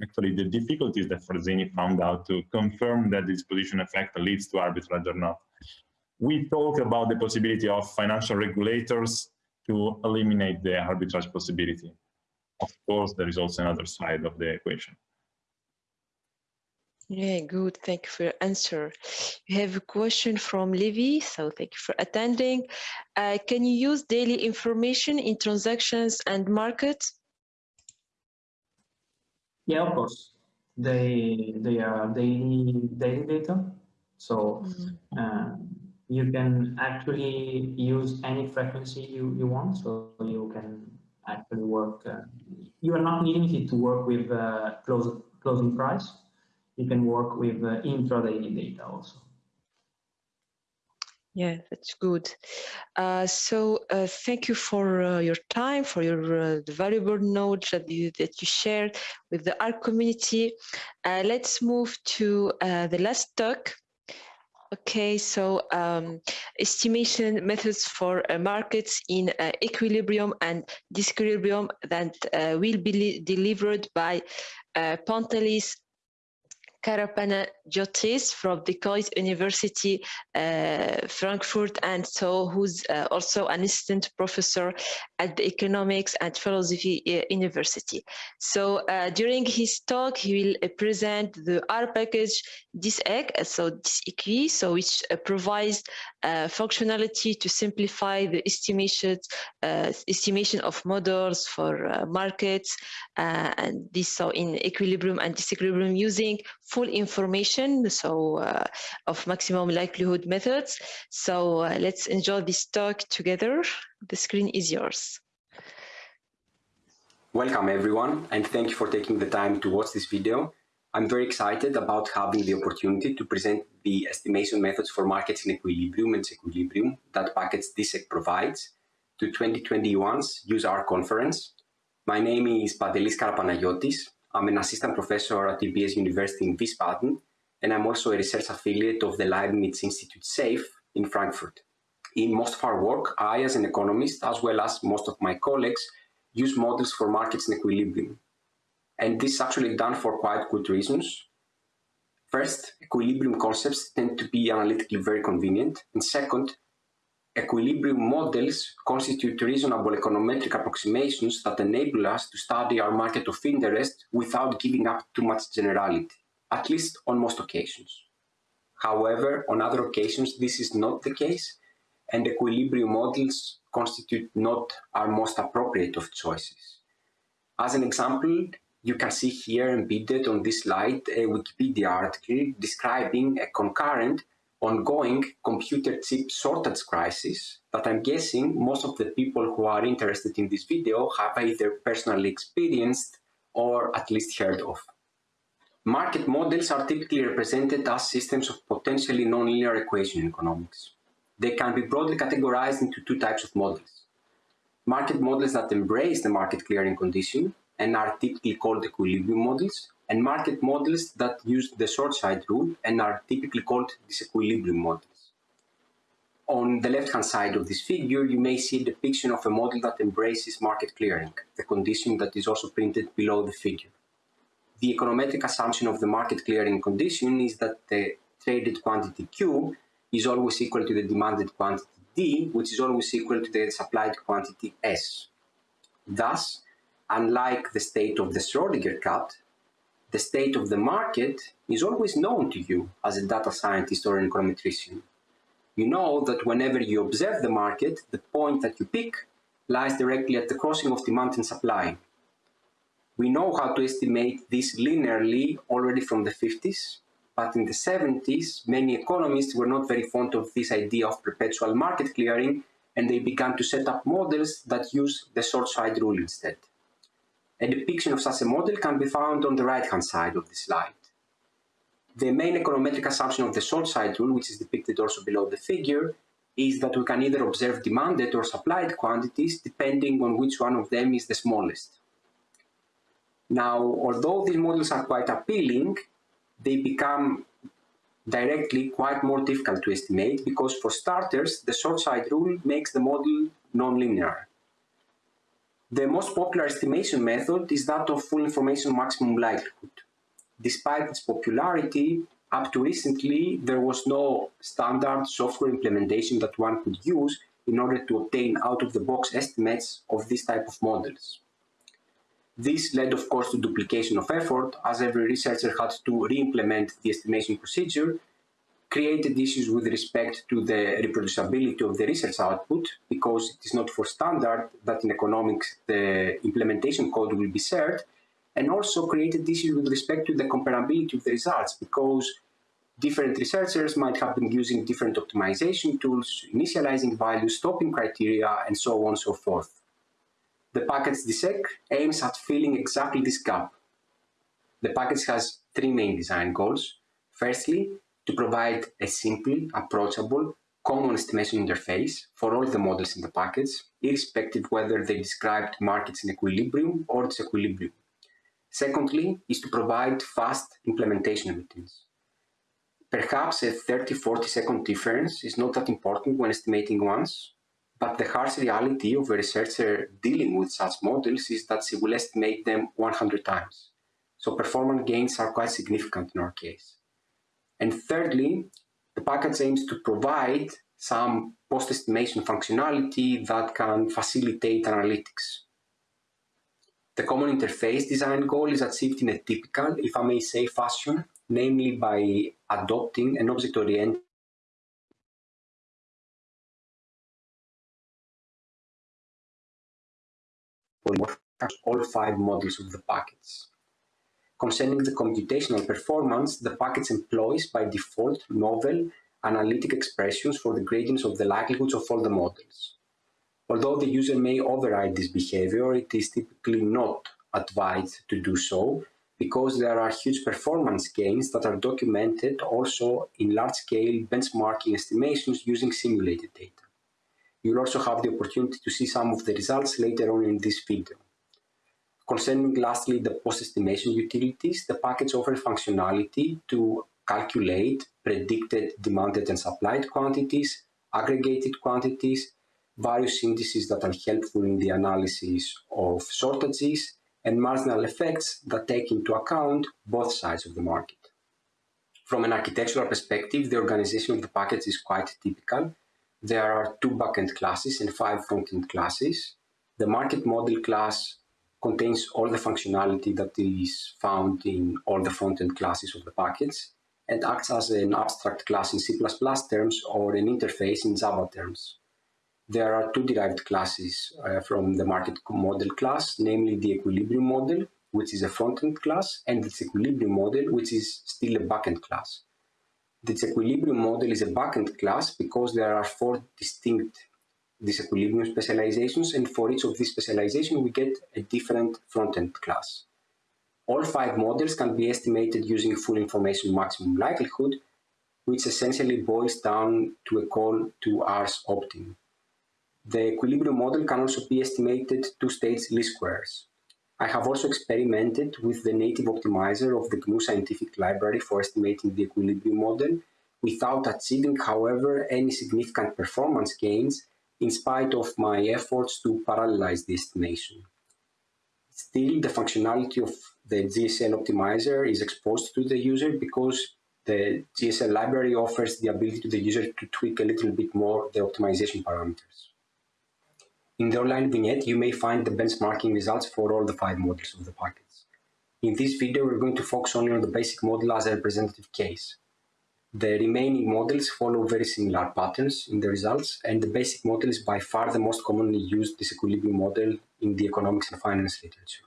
S4: actually the difficulties that Frazzini found out to confirm that disposition effect leads to arbitrage or not. We talk about the possibility of financial regulators to eliminate the arbitrage possibility of course, there is also another side of the equation.
S1: Yeah, good. Thank you for your answer. We have a question from Levi, so thank you for attending. Uh, can you use daily information in transactions and markets?
S3: Yeah, of course. they they are daily daily data. So mm-hmm. uh, you can actually use any frequency you, you want. So you can actually work. Uh, you are not limited to work with uh, close, closing price. You can work with uh, intraday data also.
S1: Yeah, that's good. Uh, so uh, thank you for uh, your time, for your uh, valuable knowledge that you, that you shared with the R community. Uh, let's move to uh, the last talk. Okay, so um, estimation methods for uh, markets in uh, equilibrium and disequilibrium that uh, will be delivered by Pantelis Karapanagiotis from the Goethe University uh, Frankfurt and so who's uh, also an assistant professor at the Economics and Philosophy uh, University. So uh, during his talk, he will uh, present the R package DISEQ, uh, so DISEQui, so which provides functionality to simplify the estimation, estimation of models for markets and this so in equilibrium and disequilibrium using full information so uh, of maximum likelihood methods. So uh, let's enjoy this talk together. The screen is yours.
S5: Welcome everyone and thank you for taking the time to watch this video i'm very excited about having the opportunity to present the estimation methods for markets in equilibrium and equilibrium that package DISEQ provides to 2021's useR conference my name is Pantelis Karapanagiotis I'm an assistant professor at EBS University in Wiesbaden, and I'm also a research affiliate of the Leibniz Institute SAFE in Frankfurt. In most of our work, I, as an economist, as well as most of my colleagues, use models for markets in equilibrium. And this is actually done for quite good reasons. First, equilibrium concepts tend to be analytically very convenient. And second, Equilibrium models constitute reasonable econometric approximations that enable us to study our market of interest without giving up too much generality, at least on most occasions. However, on other occasions, this is not the case, and equilibrium models constitute not our most appropriate of choices. As an example, you can see here embedded on this slide a Wikipedia article describing a concurrent ongoing computer chip shortage crisis that I'm guessing most of the people who are interested in this video have either personally experienced or at least heard of. Market models are typically represented as systems of potentially nonlinear equation economics. They can be broadly categorized into two types of models. Market models that embrace the market clearing condition and are typically called equilibrium models, and market models that use the short side rule and are typically called disequilibrium models. On the left-hand side of this figure, you may see a depiction of a model that embraces market clearing, the condition that is also printed below the figure. The econometric assumption of the market clearing condition is that the traded quantity Q is always equal to the demanded quantity D, which is always equal to the supplied quantity S. Thus, unlike the state of the Schrodinger cat, the state of the market is always known to you as a data scientist or an econometrician. You know that whenever you observe the market, the point that you pick lies directly at the crossing of demand and supply. We know how to estimate this linearly already from the 50s, but in the 70s, many economists were not very fond of this idea of perpetual market clearing, and they began to set up models that use the short side rule instead. A depiction of such a model can be found on the right-hand side of the slide. The main econometric assumption of the short side rule, which is depicted also below the figure, is that we can either observe demanded or supplied quantities depending on which one of them is the smallest. Now, although these models are quite appealing, they become directly quite more difficult to estimate because for starters, the short side rule makes the model nonlinear. The most popular estimation method is that of full information maximum likelihood. Despite its popularity, up to recently, there was no standard software implementation that one could use in order to obtain out-of-the-box estimates of this type of models. This led, of course, to duplication of effort, as every researcher had to re-implement the estimation procedure created issues with respect to the reproducibility of the research output because it is not for standard that in economics the implementation code will be shared and also created issues with respect to the comparability of the results because different researchers might have been using different optimization tools, initializing values, stopping criteria, and so on and so forth. The package DISEQ aims at filling exactly this gap. The package has three main design goals. Firstly, to provide a simple, approachable, common estimation interface for all the models in the package, irrespective whether they described markets in equilibrium or disequilibrium. Secondly, is to provide fast implementation routines. Perhaps a 30-40 second difference is not that important when estimating once, but the harsh reality of a researcher dealing with such models is that she will estimate them 100 times. So performance gains are quite significant in our case. And thirdly, the package aims to provide some post-estimation functionality that can facilitate analytics. The common interface design goal is achieved in a typical, if I may say, fashion, namely by adopting an object-oriented all five models of the packets. Concerning the computational performance, the package employs by default novel analytic expressions for the gradients of the likelihoods of all the models. Although the user may override this behavior, it is typically not advised to do so because there are huge performance gains that are documented also in large-scale benchmarking estimations using simulated data. You'll also have the opportunity to see some of the results later on in this video. Concerning lastly the post-estimation utilities, the package offers functionality to calculate predicted demanded and supplied quantities, aggregated quantities, various indices that are helpful in the analysis of shortages, and marginal effects that take into account both sides of the market. From an architectural perspective, the organization of the package is quite typical. There are two backend classes and five frontend classes. The market model class contains all the functionality that is found in all the front-end classes of the package and acts as an abstract class in C++ terms or an interface in Java terms. There are two derived classes uh, from the market model class, namely the equilibrium model, which is a front-end class, and the disequilibrium model, which is still a backend class. The disequilibrium model is a backend class because there are four distinct disequilibrium specializations, and for each of these specializations, we get a different front-end class. All five models can be estimated using full information maximum likelihood, which essentially boils down to a call to R's optim. The equilibrium model can also be estimated two-stage least squares. I have also experimented with the native optimizer of the GNU scientific library for estimating the equilibrium model without achieving, however, any significant performance gains in spite of my efforts to parallelize the estimation. Still, the functionality of the GSL optimizer is exposed to the user because the GSL library offers the ability to the user to tweak a little bit more the optimization parameters. In the online vignette, you may find the benchmarking results for all the five models of the packets. In this video, we're going to focus only on the basic model as a representative case. The remaining models follow very similar patterns in the results, and the basic model is by far the most commonly used disequilibrium model in the economics and finance literature.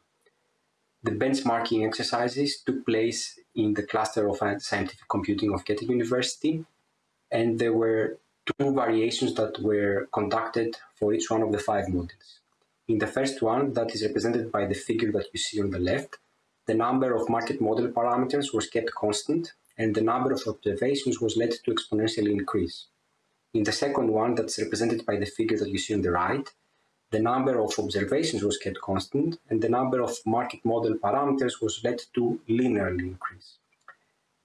S5: The benchmarking exercises took place in the cluster of uh, scientific computing of Goethe University, and there were two variations that were conducted for each one of the five models. In the first one, that is represented by the figure that you see on the left, the number of market model parameters was kept constant and the number of observations was led to exponentially increase. In the second one, that's represented by the figure that you see on the right, the number of observations was kept constant and the number of market model parameters was led to linearly increase.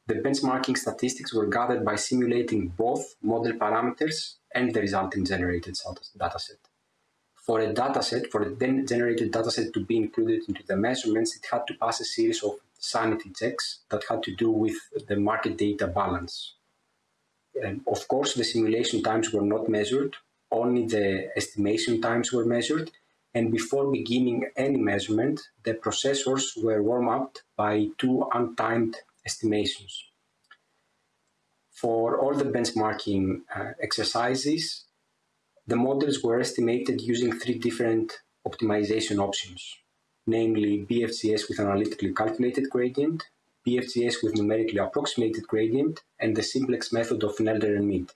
S5: The benchmarking statistics were gathered by simulating both model parameters and the resulting generated dataset. For a dataset, for a then generated dataset to be included into the measurements, it had to pass a series of sanity checks that had to do with the market data balance. Of course, the simulation times were not measured, only the estimation times were measured. And before beginning any measurement, the processors were warmed up by two untimed estimations. For all the benchmarking uh, exercises, the models were estimated using three different optimization options. Namely BFGS with analytically calculated gradient, BFGS with numerically approximated gradient, and the simplex method of Nelder and Mead.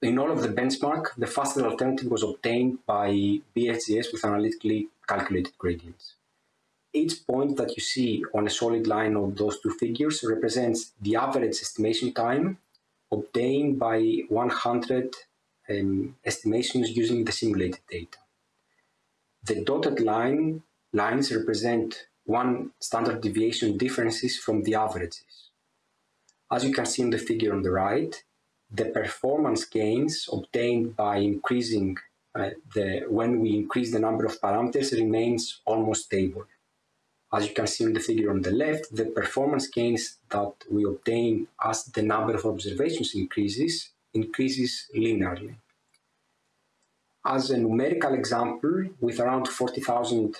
S5: In all of the benchmark, the fastest alternative was obtained by BFGS with analytically calculated gradients. Each point that you see on a solid line of those two figures represents the average estimation time obtained by 100 um, estimations using the simulated data. The dotted line lines represent one standard deviation differences from the averages. As you can see in the figure on the right, the performance gains obtained by increasing uh, the when we increase the number of parameters remains almost stable. As you can see in the figure on the left, the performance gains that we obtain as the number of observations increases, increases linearly. As a numerical example, with around 40,000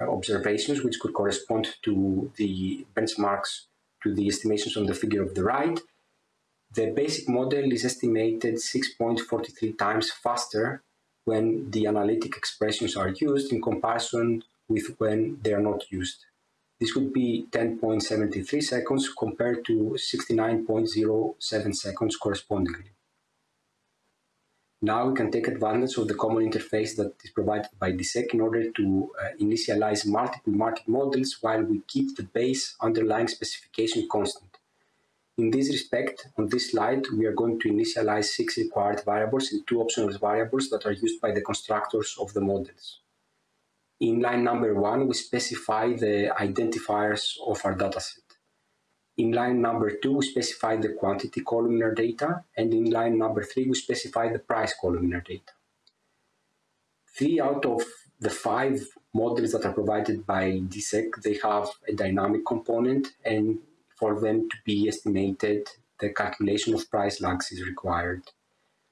S5: uh, observations, which could correspond to the benchmarks to the estimations on the figure of the right, the basic model is estimated 6.43 times faster when the analytic expressions are used in comparison with when they are not used. This would be 10.73 seconds compared to 69.07 seconds correspondingly. Now we can take advantage of the common interface that is provided by DISEQ in order to uh, initialize multiple market models while we keep the base underlying specification constant. In this respect, on this slide, we are going to initialize six required variables and two optional variables that are used by the constructors of the models. In line number one, we specify the identifiers of our dataset. In line number two, we specify the quantity column in our data, and in line number three, we specify the price column in our data. Three out of the five models that are provided by DISEQ, they have a dynamic component, and for them to be estimated, the calculation of price lags is required.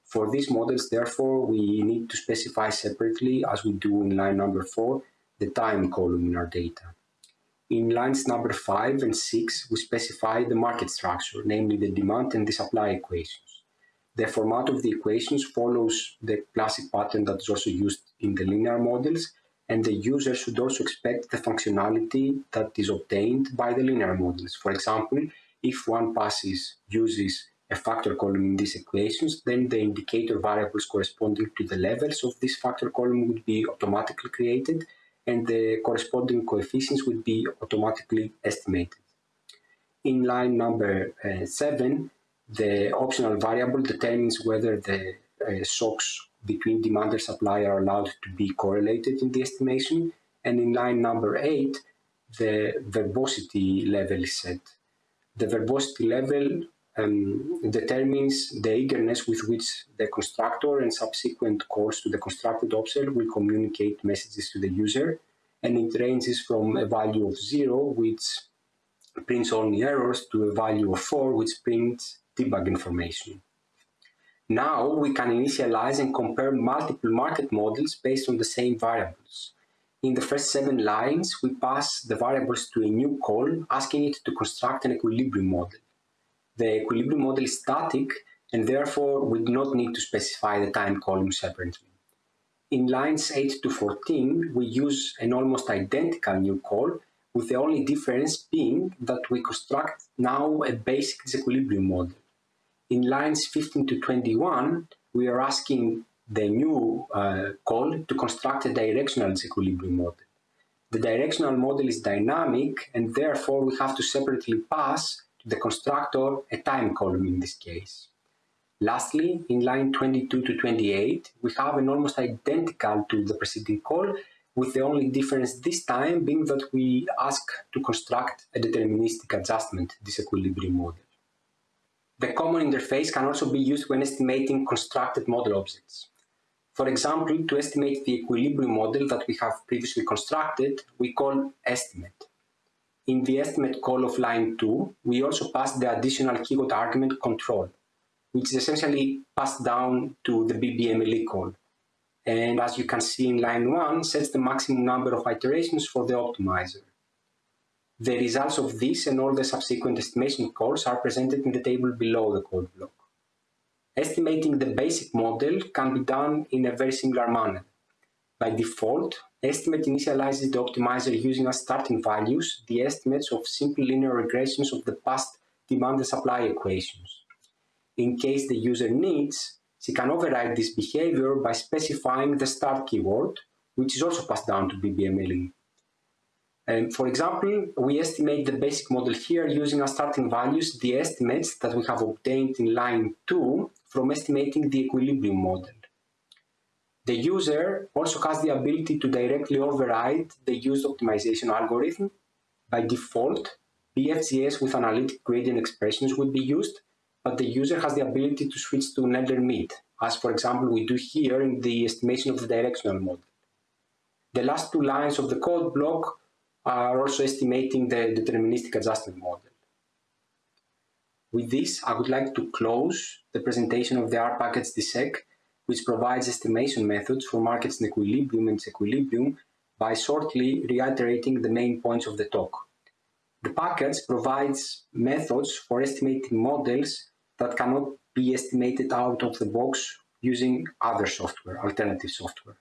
S5: For these models, therefore, we need to specify separately, as we do in line number four, the time column in our data. In lines number five and six, we specify the market structure, namely the demand and the supply equations. The format of the equations follows the classic pattern that is also used in the linear models, and the user should also expect the functionality that is obtained by the linear models. For example, if one passes uses a factor column in these equations, then the indicator variables corresponding to the levels of this factor column would be automatically created and the corresponding coefficients would be automatically estimated. In line number uh, 7, the optional variable determines whether the uh, shocks between demand and supply are allowed to be correlated in the estimation. And in line number 8, the verbosity level is set. The verbosity level um, determines the eagerness with which the constructor and subsequent calls to the constructed object will communicate messages to the user. And it ranges from a value of zero, which prints only errors, to a value of four, which prints debug information. Now we can initialize and compare multiple market models based on the same variables. In the first seven lines, we pass the variables to a new call, asking it to construct an equilibrium model the equilibrium model is static and therefore we do not need to specify the time column separately. In lines 8 to 14, we use an almost identical new call with the only difference being that we construct now a basic disequilibrium model. In lines 15 to 21, we are asking the new uh, call to construct a directional disequilibrium model. The directional model is dynamic and therefore we have to separately pass to the constructor a time column in this case. Lastly, in line 22 to 28, we have an almost identical to the preceding call, with the only difference this time being that we ask to construct a deterministic adjustment disequilibrium model. The common interface can also be used when estimating constructed model objects. For example, to estimate the equilibrium model that we have previously constructed, we call estimate. In the estimate call of line 2, we also pass the additional keyword argument control, which is essentially passed down to the BBMLE call. And as you can see in line 1, sets the maximum number of iterations for the optimizer. The results of this and all the subsequent estimation calls are presented in the table below the code block. Estimating the basic model can be done in a very similar manner. By default, estimate initializes the optimizer using as starting values the estimates of simple linear regressions of the past demand and supply equations. In case the user needs, she can override this behavior by specifying the start keyword, which is also passed down to BBMLE. And um, for example, we estimate the basic model here using as starting values the estimates that we have obtained in line 2 from estimating the equilibrium model. The user also has the ability to directly override the used optimization algorithm. By default, BFGS with analytic gradient expressions would be used, but the user has the ability to switch to Nelder-Mead, as for example we do here in the estimation of the directional model. The last two lines of the code block are also estimating the deterministic adjustment model. With this, I would like to close the presentation of the R package DISEQ, which provides estimation methods for markets in equilibrium and disequilibrium by shortly reiterating the main points of the talk. The package provides methods for estimating models that cannot be estimated out of the box using other software, alternative software.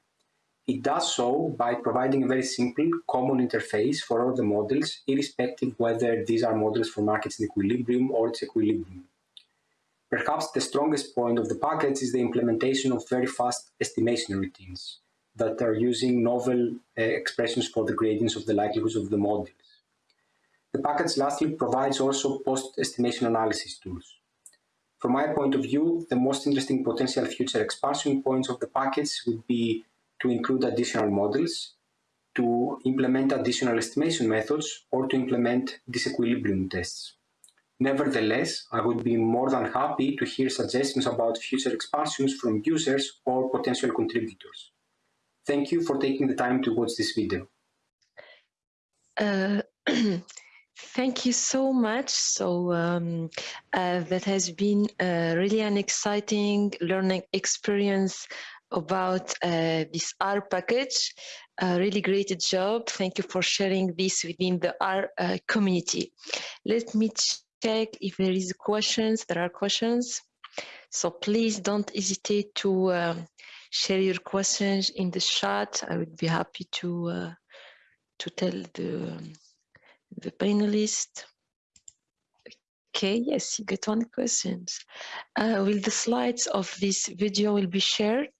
S5: It does so by providing a very simple common interface for all the models, irrespective whether these are models for markets in equilibrium or disequilibrium. Perhaps the strongest point of the package is the implementation of very fast estimation routines that are using novel uh, expressions for the gradients of the likelihoods of the models. The package lastly provides also post-estimation analysis tools. From my point of view, the most interesting potential future expansion points of the package would be to include additional models, to implement additional estimation methods, or to implement disequilibrium tests. Nevertheless, I would be more than happy to hear suggestions about future expansions from users or potential contributors. Thank you for taking the time to watch this video.
S1: Uh, thank you so much. So um, uh, that has been uh, really an exciting learning experience about uh, this R package. Really great job. Thank you for sharing this within the R uh, community. Let me if there is questions. There are questions. So please don't hesitate to uh, share your questions in the chat. I would be happy to uh, to tell the the panelists. Okay, yes, you get one question. Uh, will the slides of this video will be shared?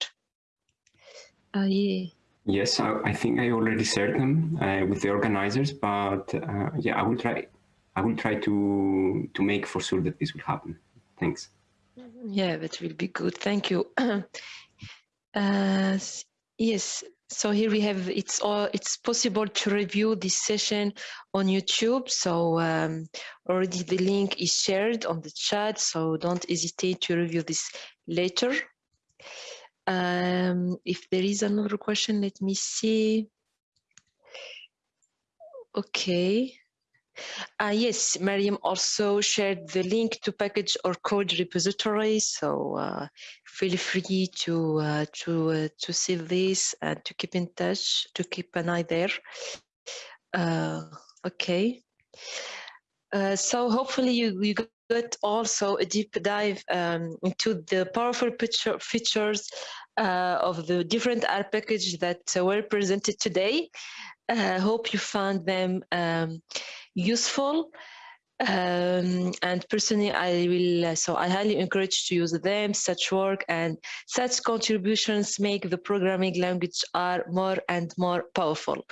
S1: Uh, yeah.
S5: Yes, I, I, think I already shared them uh, with the organizers, but uh, yeah, I will try. I will try to to make for sure that this will happen. Thanks.
S1: Yeah, that will be good. Thank you. Uh, yes. So here we have it's all it's possible to review this session on YouTube. So um, already the link is shared on the chat. So don't hesitate to review this later. Um, if there is another question, let me see. Okay. Uh, yes, Mariam also shared the link to package or code repository, so uh, feel free to uh, to uh, to see this and to keep in touch, to keep an eye there. Uh, okay. Uh, so hopefully you, you got also a deep dive um, into the powerful picture, features of the different R packages that were presented today. I hope you found them um, useful. Um, and personally, I will, uh, so I highly encourage to use them, such work and such contributions make the programming language are more and more powerful.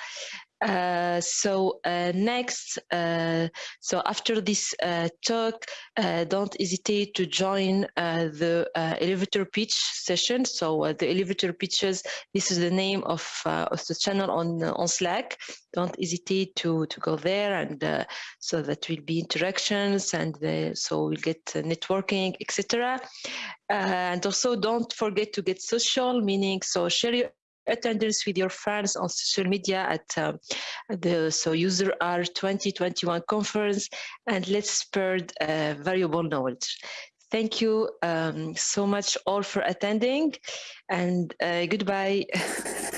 S1: Uh, so uh, next, uh, so after this uh, talk, uh, don't hesitate to join the elevator pitch session. So the elevator pitches, this is the name of, of the channel on on Slack. Don't hesitate to to go there, and so that will be interactions, and so we'll get networking, etc. and also don't forget to get social, meaning so share your attendance with your friends on social media at um, the so user R 2021 conference and let's spread uh, valuable knowledge. Thank you um, so much all for attending and uh, goodbye.